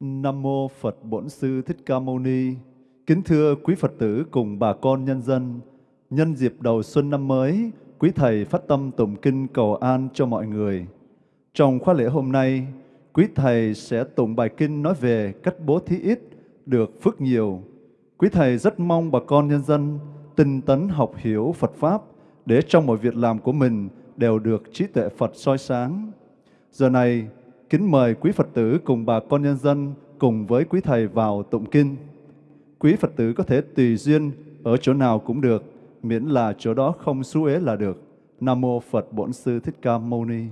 Nam mô Phật Bổn Sư Thích Ca Mâu Ni. Kính thưa quý Phật tử cùng bà con nhân dân, nhân dịp đầu xuân năm mới, quý thầy phát tâm tụng kinh cầu an cho mọi người. Trong khóa lễ hôm nay, quý thầy sẽ tụng bài kinh nói về cách bố thí ít được phước nhiều. Quý thầy rất mong bà con nhân dân tinh tấn học hiểu Phật pháp để trong mọi việc làm của mình đều được trí tuệ Phật soi sáng. Giờ này, kính mời quý Phật tử cùng bà con nhân dân cùng với quý thầy vào tụng kinh. Quý Phật tử có thể tùy duyên ở chỗ nào cũng được, miễn là chỗ đó không xú ế là được. Nam mô Phật Bổn Sư Thích Ca Mâu Ni.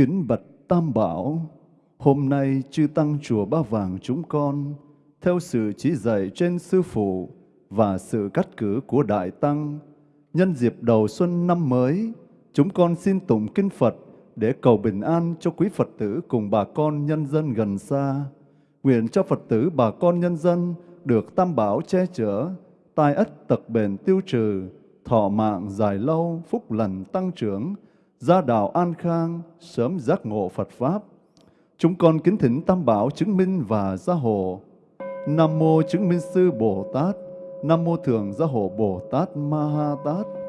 Kính bạch Tam Bảo, hôm nay chư Tăng Chùa Ba Vàng chúng con, theo sự chỉ dạy trên Sư Phụ và sự cắt cử của Đại Tăng, nhân dịp đầu xuân năm mới, chúng con xin tụng Kinh Phật để cầu bình an cho quý Phật tử cùng bà con nhân dân gần xa. Nguyện cho Phật tử bà con nhân dân được Tam Bảo che chở, tai ất tật bền tiêu trừ, thọ mạng dài lâu, phúc lành tăng trưởng, gia đạo an khang, sớm giác ngộ Phật Pháp. Chúng con kính thỉnh Tam Bảo chứng minh và gia hộ. Nam Mô chứng minh sư Bồ Tát, Nam Mô Thường gia hộ Bồ Tát Ma Ha Tát.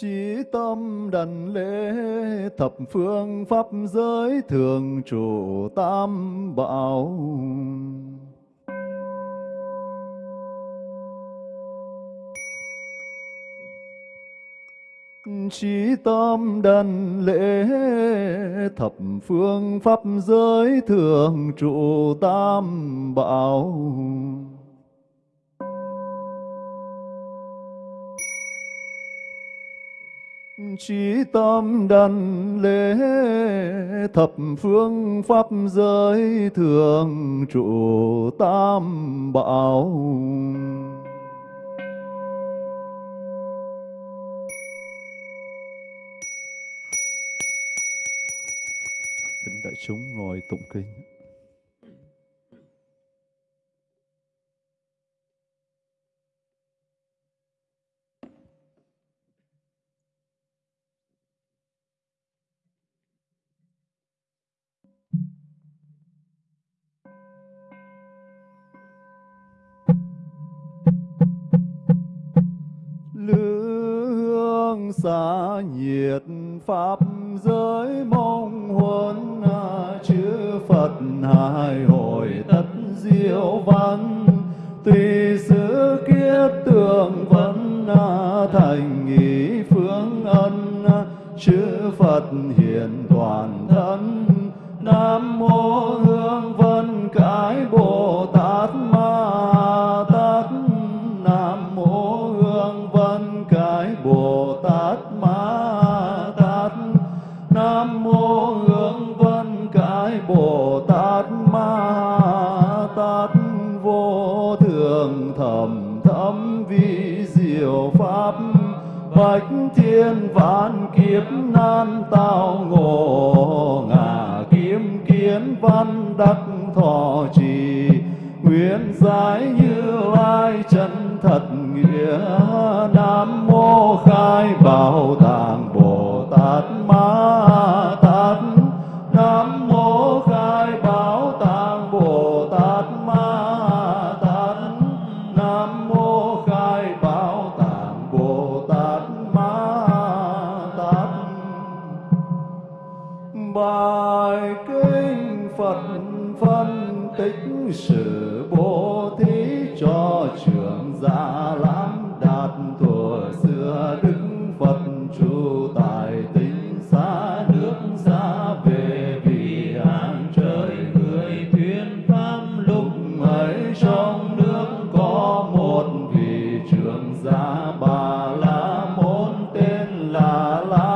Chí tâm đảnh lễ thập phương pháp giới thường trụ tam bảo. Chí tâm đảnh lễ thập phương pháp giới thường trụ tam bảo. Trí tâm đảnh lễ thập phương pháp giới thường trụ tam bảo Thỉnh đại chúng ngồi tụng kinh. Xa nhiệt pháp giới mong huân à, chư Phật hai hồi tất diệu văn. Tùy sự kiết tường vấn à, thành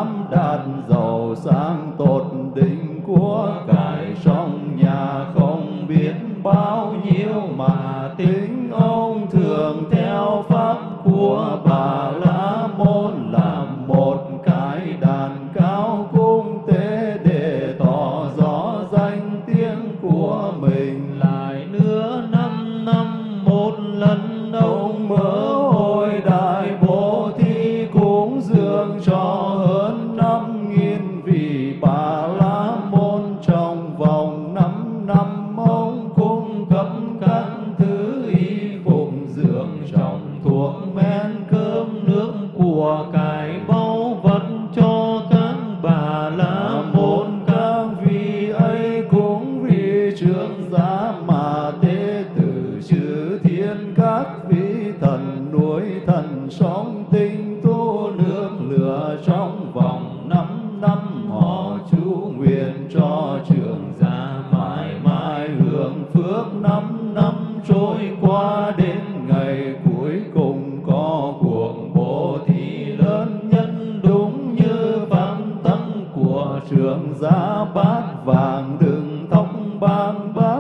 nam đà thường trong thuốc mê bang bang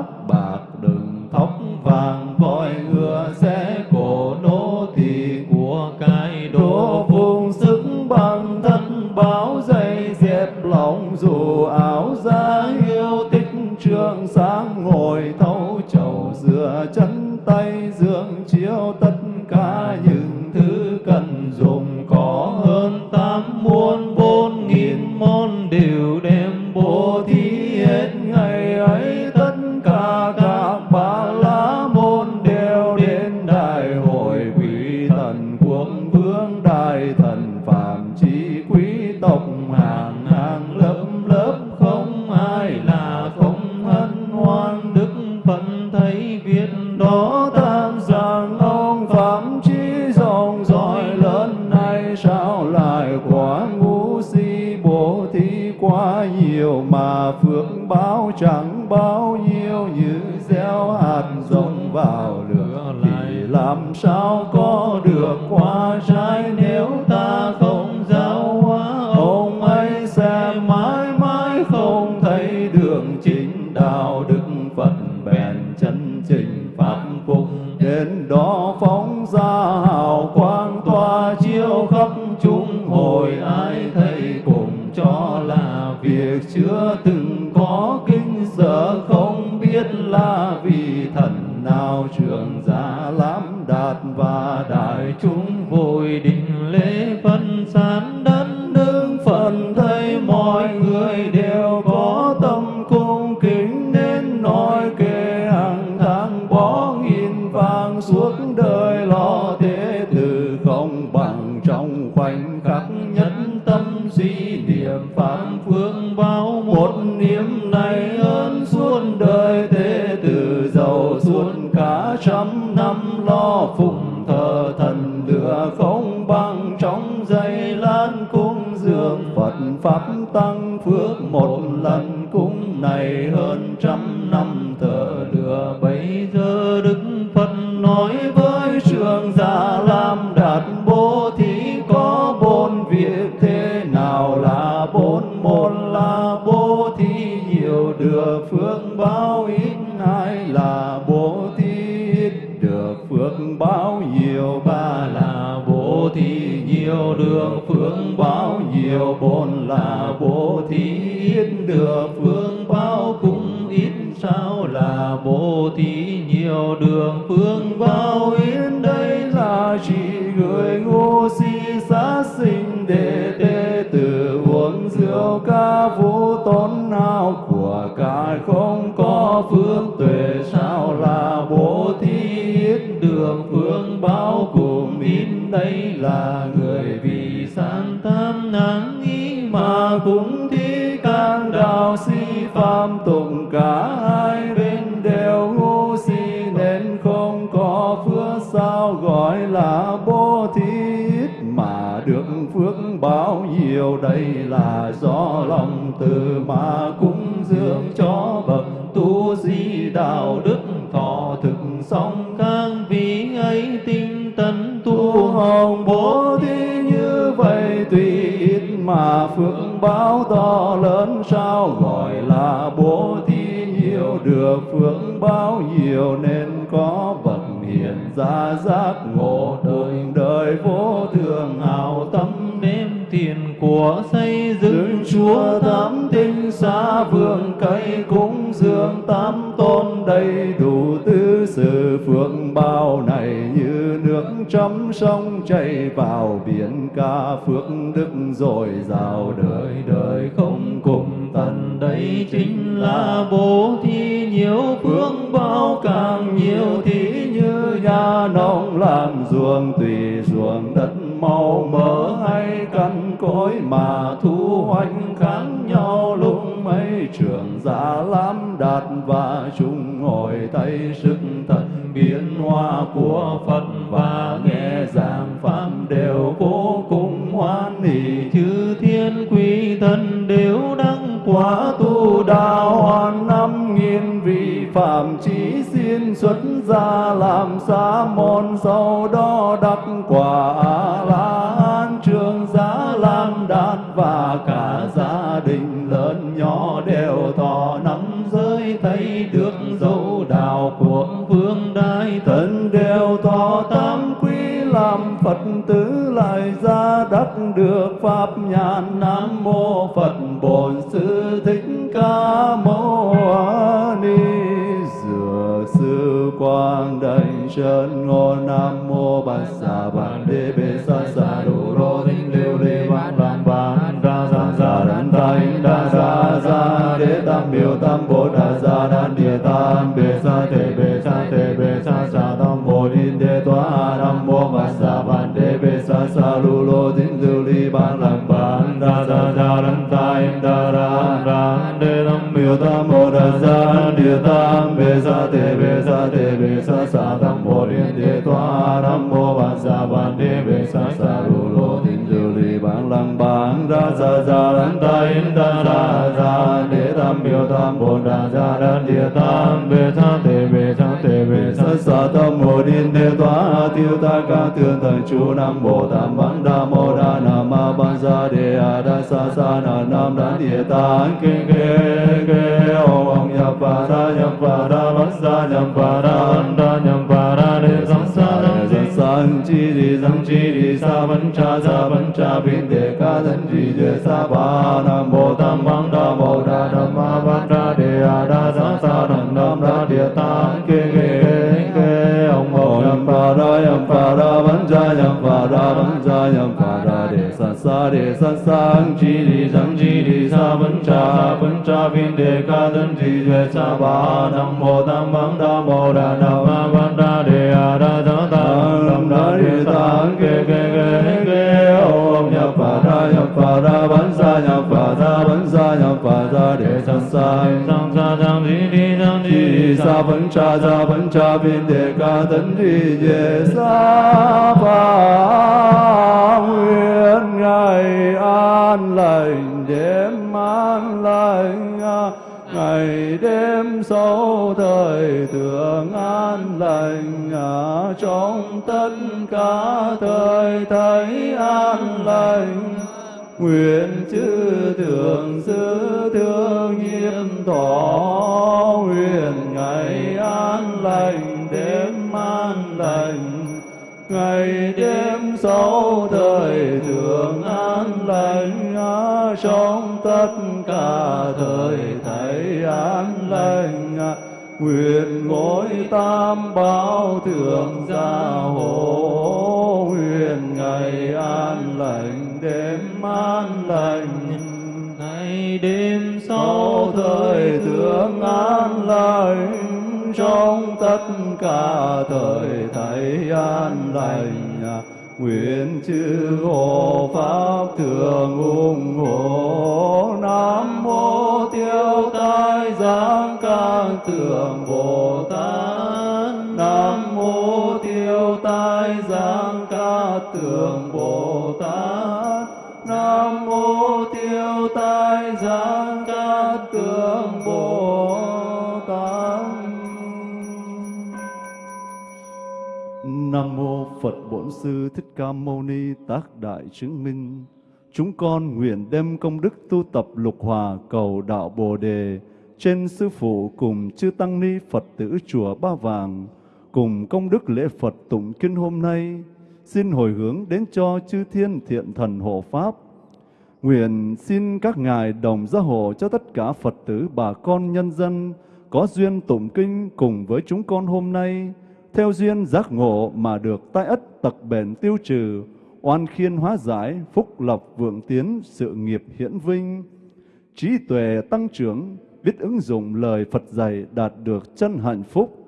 đến đó phóng ra hào quang. niệm này ơn suốt đời thế từ giàu suốt cả trăm năm, lo phụng thờ thần lửa không bằng trong giây lan cung dường Phật pháp tăng phước một lần cung này hơn trăm năm thờ nhiều đường phương báo nhiều bốn là bố thí. Ít được phương báo cũng ít sao là bố thí. Nhiều đường phương báo ít đây là chỉ người ngu si sát sinh đệ tê tử, uống rượu ca vũ tốn hao. Của cải không có phương tuệ sao là bố thí. Ít đường phương báo cùng ít đây là người cũng thi can đạo si phạm tụng cả hai bên đều ngu si nên không có phước sao gọi là bố thí. Ít mà được phước bao nhiêu đây là do lòng từ mà cúng dưỡng cho bậc tu di đạo đức thọ thực sống báo to lớn sao gọi là bố thí nhiều, được phước báo nhiều nên có bậc hiện ra giác ngộ. Tám tinh xa vương cây cúng dường tám tôn đầy đủ tứ sự phượng bao này như nước trong sông chảy vào biển ca phước đức rồi rào đời đời không cùng tận. Đây chính là bố thí nhiều phước bao càng nhiều thí như nhà nông làm ruộng tùy ruộng đất màu mỡ hay căn cối mà thu hoành khác nhau. Lúc mấy trường giả lắm đạt và chung ngồi thấy sức thật biến hoa của Phật và nghe giảng pháp đều vô cùng hoan hỷ. Chư thiên quý thân đều đăng quá tu đạo, hoàn năm nghìn vị phạm chí xin xuất gia làm xa môn, sau đó đặt sư quang đại chân ngô Nam mô Bát xà Bàn Đế Bê Sa Sa Đủ Rô Thinh Liêu Lê văn Làm Bàn Ra ra ra đàn thanh Đa ra ra Đế Tam Biểu Tam Bồ Đà ra đàn Địa Tam Bê Sa Tê Bê Sa Tê Bê Sa Sa Tam Bồ Đinh Đế Toa Nam mô Bát xà Bàn Đế Bê Sa Sa Lu Lô Thinh Liêu Lê văn Làm Bàn Ra ra ra đàn thanh Đa Ra Ra Đế Tam Biểu Tam Bồ Đà Sa Địa Tam Bê Sa Tê Sa Sa Tam Bồ Đinh Đế Toa Nam mô Bát Sa Bàn Đế Bê Sa Sa Lu Lô Thinh Liêu Lê Ban Làm Bàn Ra Sa Sa Đan Ta In Đa Ra Ra Đế Tam Biểu Tam Bồ Đà Sa Đan Địa Tam Bê Sa Tê Bê Sa Tê Bê Sa Sa Tam Bồ Đinh Đế Toa Tiêu Ta Ca Thượng Thần Chú Nam Bồ Tam Văn Đa Mô Đa Nam Ma Ban Sa Đề A Đa Sa Sa Na Nam Đan Địa Tạng Kinh Kê Kê Om Om Nhập Phà Đa Nhập Phà Đa Văn Sa Nhập Phà Đa Ấn Chi di sam Chi di Sa Văn Cha Sa Văn Cha Bin Đề Ca Thân Chi Đề Sa, Ba Nam Bồ Tam Văn Đa bồ Đa Nam Ma Văn Đa Đề A Đa Sa Sa đam Nam Đa Địa Tạng Kê Kê Kê ông bồ Nhập Phà ra Nhập Phà ra Văn Cha Nhập Phà ra Văn Cha Nhập Phà ra Đề Sa Sa Đề Sa sa Chi di sam Chi di Sa Văn Cha Văn Cha Bin Đề Ca Thân Chi Đề Sa, Ba Nam bồ Tam Văn Đa bồ Đa Nam Ma Văn Đa Đề A Đa Sa Tạng Kê Kê Kê Kê Om Nhập Phà ra Nhập Phà ra Văn xa Nhập Phà ra Văn xa Nhập Phà ra để Sa Sang Sang Sa Sang đi Đi Sang Đi Sa vẫn Cha Sa vẫn Cha bên Đề Ca tấn đi về Sa phà Nguyện Ngày an lành đêm an lành ngày đêm sâu thời thường an lành à, trong tất cả thời thấy an lành. Nguyện chư thường sư thương nghiêm thọ nguyện ngày an lành đêm an lành. Ngày đêm sáu thời thường an lành trong tất cả thời an lành. Nguyện ngôi tam bảo thượng gia hộ. Nguyện ngày an lành đêm an lành. Ngày đêm sau thời thượng an lành trong tất cả thời thầy an lành. Nguyện chư hộ pháp thường ủng hộ. Nam thượng tượng bồ tát. Nam mô tiêu tai giáng ca tượng bồ tát. Nam mô tiêu tai giáng ca tượng bồ tát. Nam mô Phật Bổn Sư Thích Ca Mâu Ni Tác Đại Chứng Minh. Chúng con nguyện đem công đức tu tập lục hòa cầu đạo Bồ đề trên sư phụ cùng chư tăng ni Phật tử chùa Ba Vàng cùng công đức lễ Phật tụng kinh hôm nay xin hồi hướng đến cho chư thiên thiện thần hộ pháp. Nguyện xin các ngài đồng gia hộ cho tất cả Phật tử bà con nhân dân có duyên tụng kinh cùng với chúng con hôm nay theo duyên giác ngộ mà được tai ất tật bền tiêu trừ, oan khiên hóa giải, phúc lộc vượng tiến, sự nghiệp hiển vinh, trí tuệ tăng trưởng, biết ứng dụng lời Phật dạy đạt được chân hạnh phúc.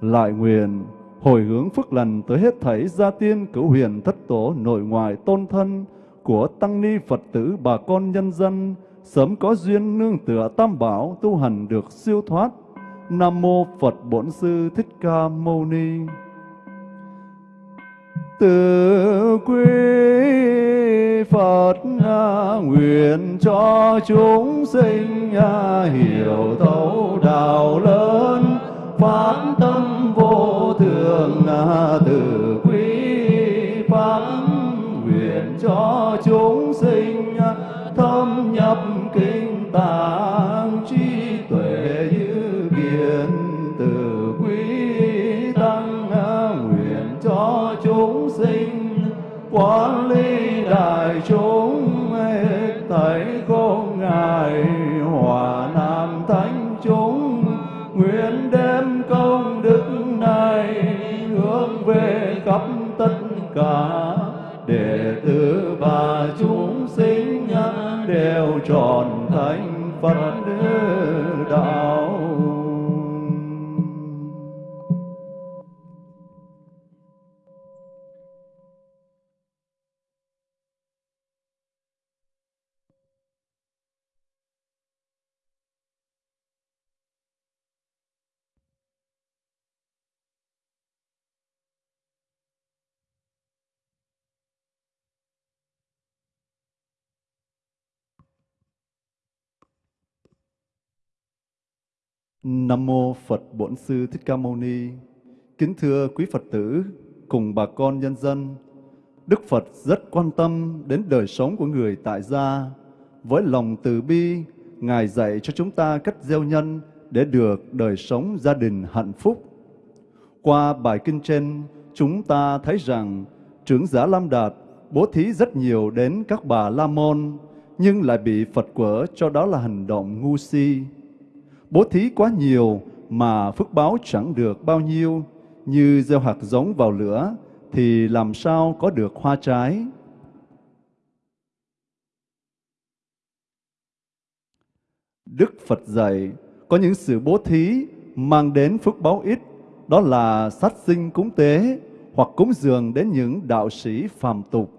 Lại nguyện hồi hướng phước lành tới hết thảy gia tiên cửu huyền thất tổ nội ngoại tôn thân của tăng ni Phật tử bà con nhân dân, sớm có duyên nương tựa tam bảo tu hành được siêu thoát Nam mô Phật Bổn Sư Thích Ca Mâu Ni. Từ quý Phật nguyện cho chúng sinh hiểu thấu đạo lớn phát tâm vô thường từ quý pháp nguyện cho chúng sinh thâm nhập kinh tạng chi thành Nam mô Phật Bổn Sư Thích Ca Mâu Ni. Kính thưa quý Phật tử cùng bà con nhân dân, Đức Phật rất quan tâm đến đời sống của người tại gia. Với lòng từ bi, Ngài dạy cho chúng ta cách gieo nhân để được đời sống gia đình hạnh phúc. Qua bài kinh trên, chúng ta thấy rằng trưởng giả Lam Đạt bố thí rất nhiều đến các bà La Môn, nhưng lại bị Phật quở cho đó là hành động ngu si. Bố thí quá nhiều mà phước báo chẳng được bao nhiêu, như gieo hạt giống vào lửa thì làm sao có được hoa trái. Đức Phật dạy có những sự bố thí mang đến phước báo ít, đó là sát sinh cúng tế hoặc cúng dường đến những đạo sĩ phàm tục.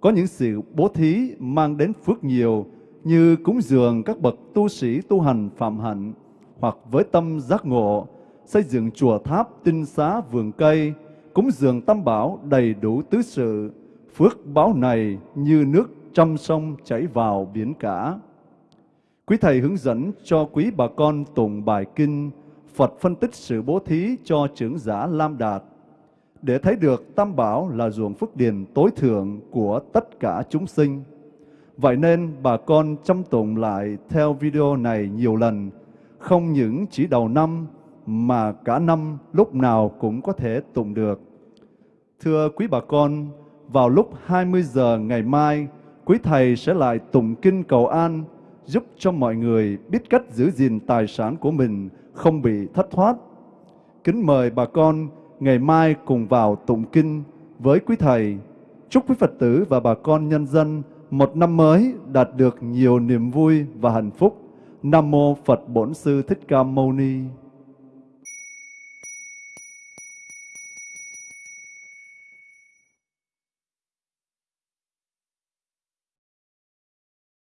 Có những sự bố thí mang đến phước nhiều như cúng dường các bậc tu sĩ tu hành phạm hạnh hoặc với tâm giác ngộ, xây dựng chùa tháp, tinh xá, vườn cây, cúng dường tam bảo đầy đủ tứ sự, phước báo này như nước trăm sông chảy vào biển cả. Quý Thầy hướng dẫn cho quý bà con tụng bài kinh, Phật phân tích sự bố thí cho trưởng giả Lam Đạt, để thấy được Tam Bảo là ruộng phước điền tối thượng của tất cả chúng sinh. Vậy nên bà con chăm tụng lại theo video này nhiều lần, không những chỉ đầu năm mà cả năm lúc nào cũng có thể tụng được. Thưa quý bà con, vào lúc 20 giờ ngày mai, quý thầy sẽ lại tụng kinh cầu an giúp cho mọi người biết cách giữ gìn tài sản của mình không bị thất thoát. Kính mời bà con ngày mai cùng vào tụng kinh với quý thầy. Chúc quý Phật tử và bà con nhân dân một năm mới đạt được nhiều niềm vui và hạnh phúc. Nam mô Phật Bổn Sư Thích Ca Mâu Ni.